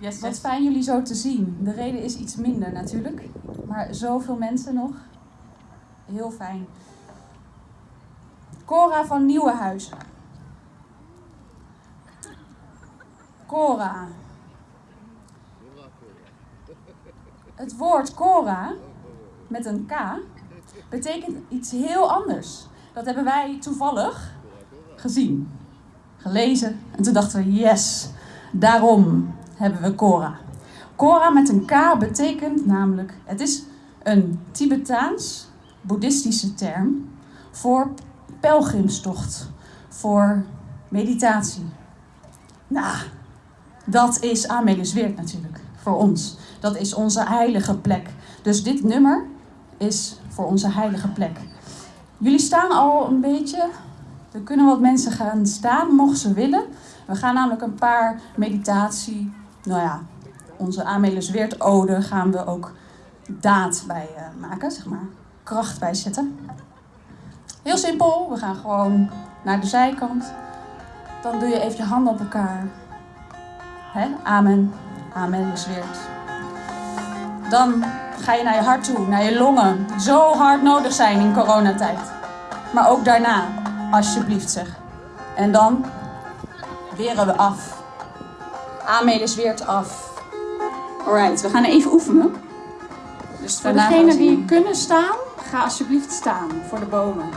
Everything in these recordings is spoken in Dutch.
Yes, Wat yes. fijn jullie zo te zien. De reden is iets minder natuurlijk. Maar zoveel mensen nog. Heel fijn. Cora van Nieuwenhuizen. Cora. Het woord Cora met een K betekent iets heel anders. Dat hebben wij toevallig gezien, gelezen en toen dachten we yes, daarom hebben we Cora. Cora met een K betekent namelijk, het is een Tibetaans boeddhistische term voor pelgrimstocht, voor meditatie. Nou, dat is Amelisweert natuurlijk, voor ons. Dat is onze heilige plek. Dus dit nummer is voor onze heilige plek. Jullie staan al een beetje. Er kunnen wat mensen gaan staan, mochten ze willen. We gaan namelijk een paar meditatie, nou ja, onze Amelisweert ode gaan we ook daad bij eh, maken, zeg maar. Kracht bij zetten. Heel simpel, we gaan gewoon naar de zijkant. Dan doe je even je handen op elkaar. Hè? Amen. Amen is weert. Dan ga je naar je hart toe, naar je longen. Zo hard nodig zijn in coronatijd. Maar ook daarna, alsjeblieft zeg. En dan weren we af. Amen is weert af. Alright, we gaan even oefenen. Dus Voor degenen die kunnen staan, ga alsjeblieft staan voor de bomen.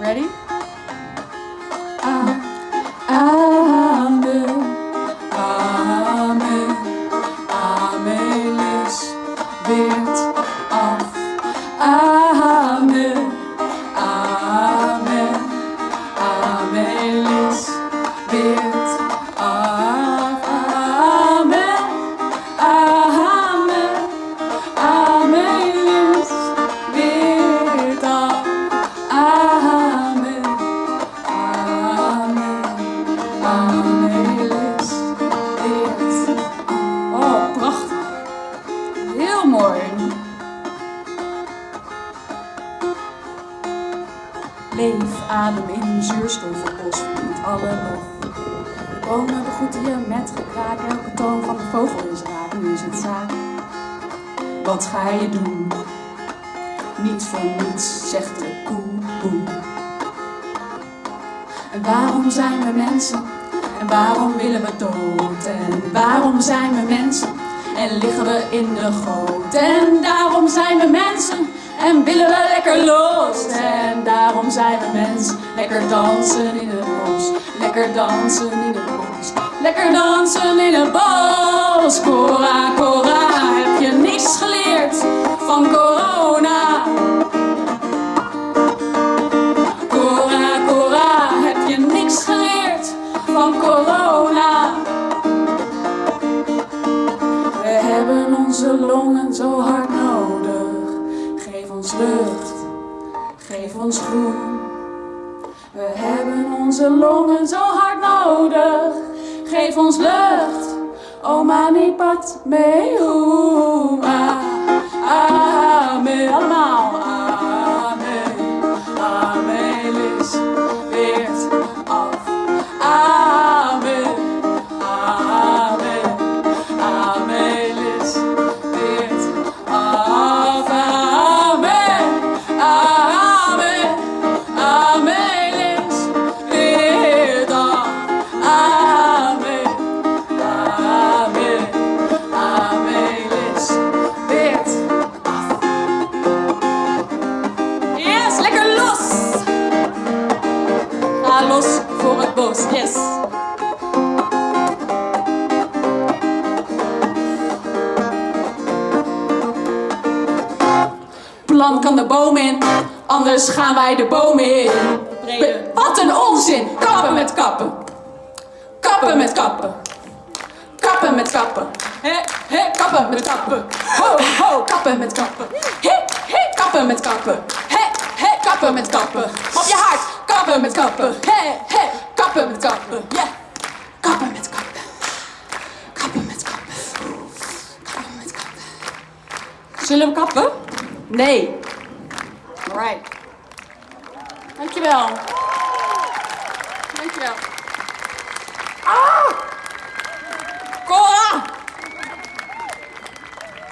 Ready? Amen. Amen. Amen is weert af. Amen. Heel mooi. Leef, adem in, zuurstof op bos, met alle lof. Bomen begroeten je met gekraak, elke toon van de vogel is raak, nu is het zaak. Wat ga je doen? Niet voor niets, zegt de koe, boe. En waarom zijn we mensen? En waarom willen we dood? En waarom zijn we mensen? En liggen we in de goot? En daarom zijn we mensen en willen we lekker los. En daarom zijn we mensen, lekker dansen in het bos. Lekker dansen in het bos. Lekker dansen in het bos. Cora, Cora, heb je niks geleerd van corona? Onze longen zo hard nodig. Geef ons lucht, geef ons groen. We hebben onze longen zo hard nodig. Geef ons lucht, oh mani pat me uma. Amen, allemaal. Los voor het bos, yes! Plan kan de boom in, anders gaan wij de boom in. Be- Wat een onzin! Kappen met kappen! Kappen met kappen! Kappen met kappen! Hé, hé, kappen met kappen! Ho, ho, kappen met kappen! Hé, hé, kappen met kappen! Hé, hé, kappen met kappen! Op je! Kappen met kappen! Hé, hé, kappen met kappen! Ja! Kappen met kappen! Kappen met kappen! Kappen met kappen! Zullen we kappen? Nee. Alright. Dankjewel. Dankjewel.